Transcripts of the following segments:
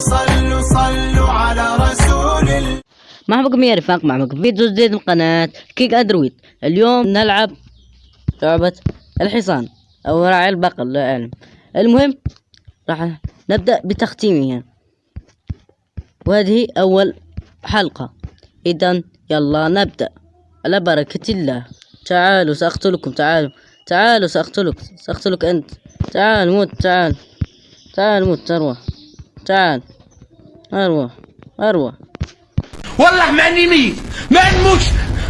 صلوا صلوا على رسول الله. يا رفاق معكم فيديو جديد من قناة كيك أدرويد اليوم نلعب لعبة الحصان أو راعي البقر لا أعلم. المهم راح نبدأ بتختيمها. وهذه أول حلقة. إذا يلا نبدأ. على بركة الله. تعالوا سأقتلكم. تعالوا. تعالوا سأقتلك. سأقتلك أنت. تعال موت. تعال. تعال موت أروح تعال. أروح أروح. والله ماني ميت. ما نموتش.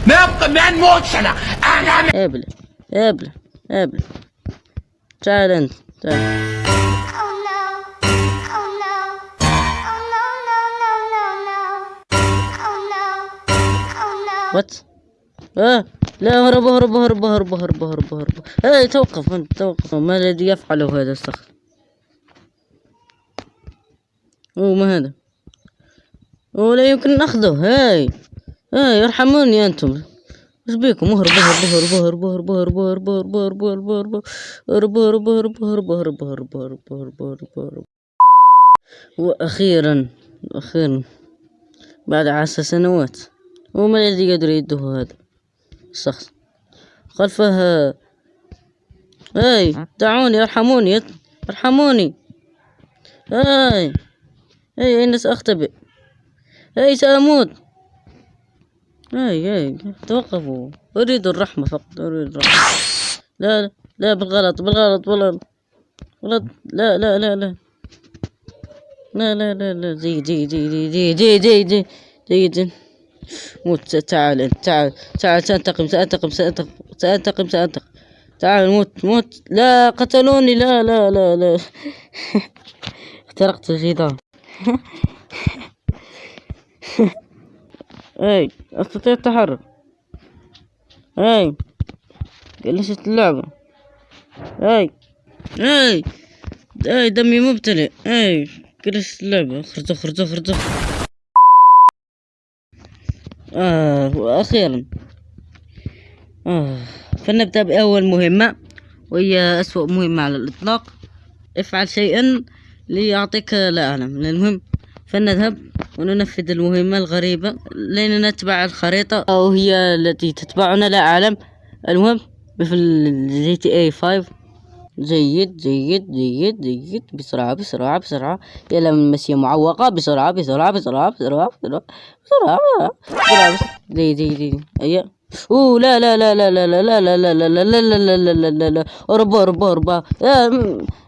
ما أبقى ما نموتش أنا. أنا ابلع ابلع ابلع تعال أنت تعال. وات آه. لا هرب هرب هرب هرب هرب هرب هرب. اي توقف أنت توقف. ما الذي يفعله هذا الصخر اوه ما هذا ولا يمكن اخذه هاي هاي ارحموني أنتم إيش بيكم اهرب اهرب اهرب اهرب اهرب اهرب اهرب اهرب اهرب اهرب اهرب اهرب اهرب اهرب اهرب اهرب اهرب اهرب اهرب وأخيرا أخيرا بعد عشر سنوات وما الذي يقدر يده هذا الشخص خلفه هاي دعوني ارحموني ارحموني هاي هاي أين سأختبئ هاي سأموت هاي هاي توقفوا أريد الرحمة فقط أريد الرحمة لا لا لا بالغلط بالغلط بالغلط غلط لا لا لا لا لا لا لا لا جيد جيد جيد جيد جيد جيد جيد جيد موت تعال انت تعال تعال سأنتقم سأنتقم سأنتقم سأنتقم تعال موت موت لا قتلوني لا لا لا لا اخترقت الجدار اي أستطيع التحرك. اي جلست اللعبة. اي اي اي دمي مبتلئ. اي جلست اللعبة. اخرج اخرج اخرج آه وأخيرا. آه فلنبدأ بأول مهمة وهي أسوأ مهمة على الإطلاق. افعل شيئا. ليعطيك لا أعلم المهم فلنذهب وننفذ المهمة الغريبة لين نتبع الخريطة أو هي التي تتبعنا لا أعلم المهم مثل جي تي اي 5 جيد جيد جيد جيد بسرعة بسرعة بسرعة يا لمسية معوقة بسرعة بسرعة بسرعة بسرعة بسرعة بسرعة بسرعة جيد جيد جيد أيوة اوه لا لا لا لا لا لا لا لا لا لا لا لا لا لا لا لا أربا أربا أربا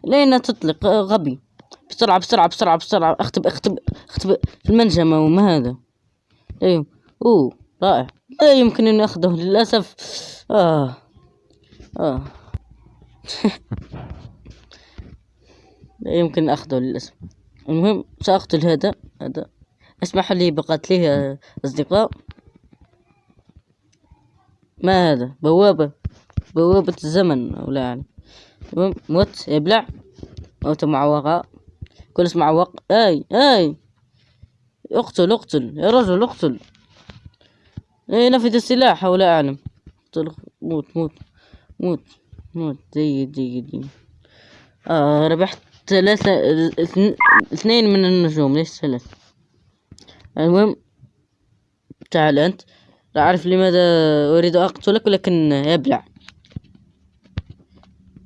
لين تطلق غبي بسرعة بسرعة بسرعة بسرعة. اختب اختب اختب. في المنجمة وما هذا؟ أيوه. أوه رائع. لا يمكن أن أخذه للأسف. آه. آه. لا يمكن أخذه للأسف. المهم سأقتل هذا هذا. أسمح لي بقتله يا أصدقاء. ما هذا؟ بوابة بوابة الزمن أو لا يعني موت ابلع موت معوقة كل اسم معوق أي أي. اقتل اقتل. يا رجل اقتل. أي نفذ السلاح أو لا أعلم. اقتل. موت موت موت موت. جيد جيد جيد. آه ربحت ثلاثة اثن- اثنين من النجوم ليش ثلاث المهم تعال أنت. لا أعرف لماذا أريد أقتلك ولكن ابلع.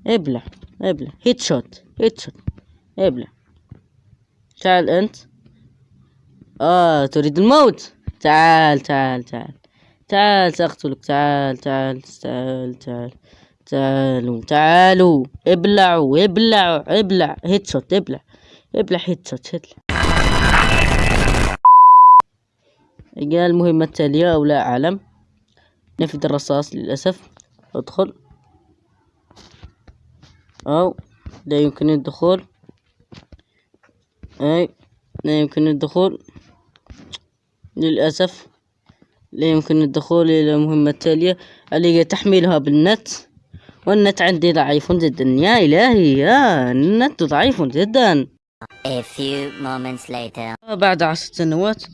ابلع ابلع. headshot headshot ابلع. تعال أنت. آه تريد الموت. تعال تعال تعال. تعال سأقتلك. تعال تعال تعال تعال. تعالوا تعالوا. ابلعوا ابلعوا ابلع. headshot ابلع. ابلع headshot ابلع جاء المهمة التالية أو لا أعلم. نفذ الرصاص للأسف. أدخل. أو لا يمكن الدخول. أي لا يمكن الدخول. للأسف لا يمكن الدخول إلى المهمة التالية اللي هي تحميلها بالنت. والنت عندي ضعيف جدا. يا إلهي يا النت ضعيف جدا. A few moments later. بعد عشر سنوات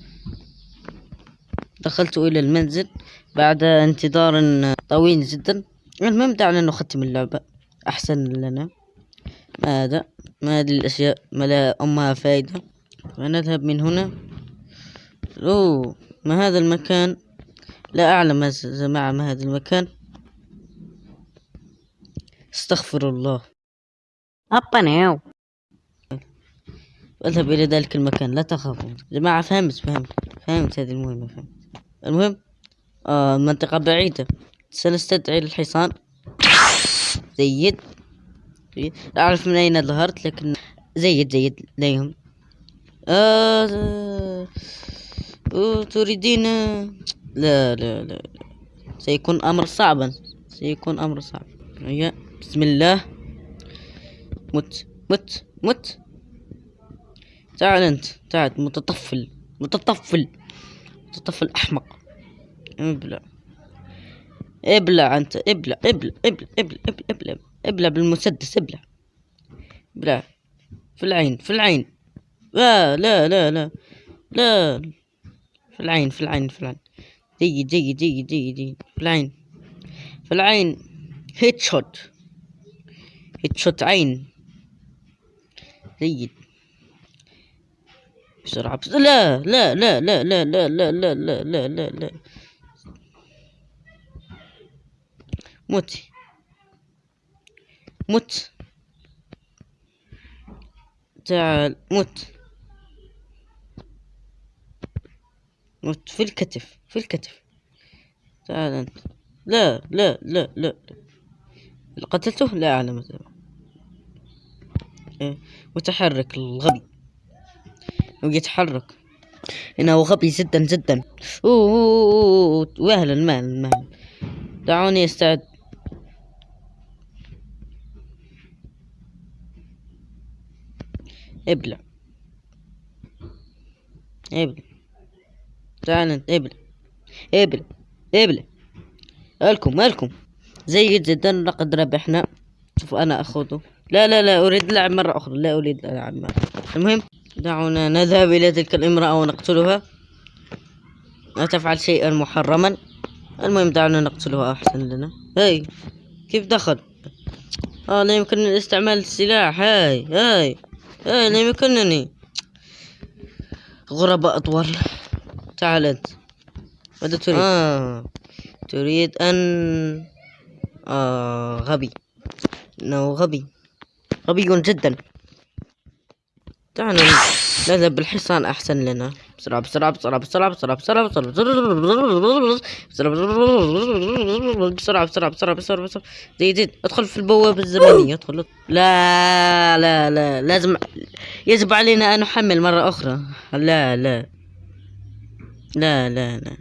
دخلت إلى المنزل بعد انتظار طويل جدا. المهم دعنا نختم اللعبة. أحسن لنا. ما هذا ما هذه الأشياء ما لا أمها فائدة فنذهب من هنا. أوه ما هذا المكان؟ لا أعلم يا جماعة ما هذا المكان. استغفر الله. أبا ناو أذهب إلى ذلك المكان لا تخافوا. جماعة فهمت فهمت فهمت هذه المهمة فهمت. المهم آه منطقة بعيدة. سنستدعي الحصان جيد. لا أعرف من أين ظهرت لكن جيد جيد لا يهم آه آه، تريدين؟ لا لا لا. سيكون أمر صعبا. سيكون أمر صعب. هيا بسم الله. مت مت مت. تعال أنت. تعال متطفل متطفل متطفل أحمق. ابلع. ابلع أنت. ابلع ابلع ابلع ابلع ابلع ابلع, ابلع بالمسدس ابلع ابلع في العين في العين لا لا لا لا لا في العين في العين في العين جيد جيد جيد جيد جيد في العين في العين headshot headshot عين جيد بسرعة بسرعة لا لا لا لا لا لا لا لا لا لا لا لا مت. تعال مت. مت. في الكتف في الكتف. تعال أنت. لا لا لا لا. لا قتلته؟ لا أعلم إيه، متحرك الغبي. هو يتحرك. إنه غبي جدا جدا. أوه, أوه, مهلا مهلا. دعوني أستعد. ابلع. ابلع. تعال انت ابلع. ابلع. ابلع مالكم مالكم جيد جدا لقد ربحنا شوف أنا اخذه لا لا لا أريد اللعب مرة أخرى. لا أريد اللعب مرة المهم دعونا نذهب إلى تلك الامرأة ونقتلها. لا تفعل شيئا محرما. المهم دعونا نقتلها. أحسن لنا. هاي كيف دخل؟ آه لا يمكنني استعمال السلاح. هاي هاي. هاي لا يمكنني. غرباء أطول. تعال أنت. ماذا تريد؟ آه. تريد أن آه غبي. إنه غبي. غبي جدا. دعنا نذهب بالحصان أحسن لنا. بسرعة بسرعة بسرعة بسرعة بسرعة بسرعة بسرعة بسرعة بسرعة بسرعة بسرعة بسرعة زيد زيد ادخل في البوابة الزمنية ادخل لا لا لا لازم يجب علينا ان نحمل مرة أخرى لا لا لا لا لا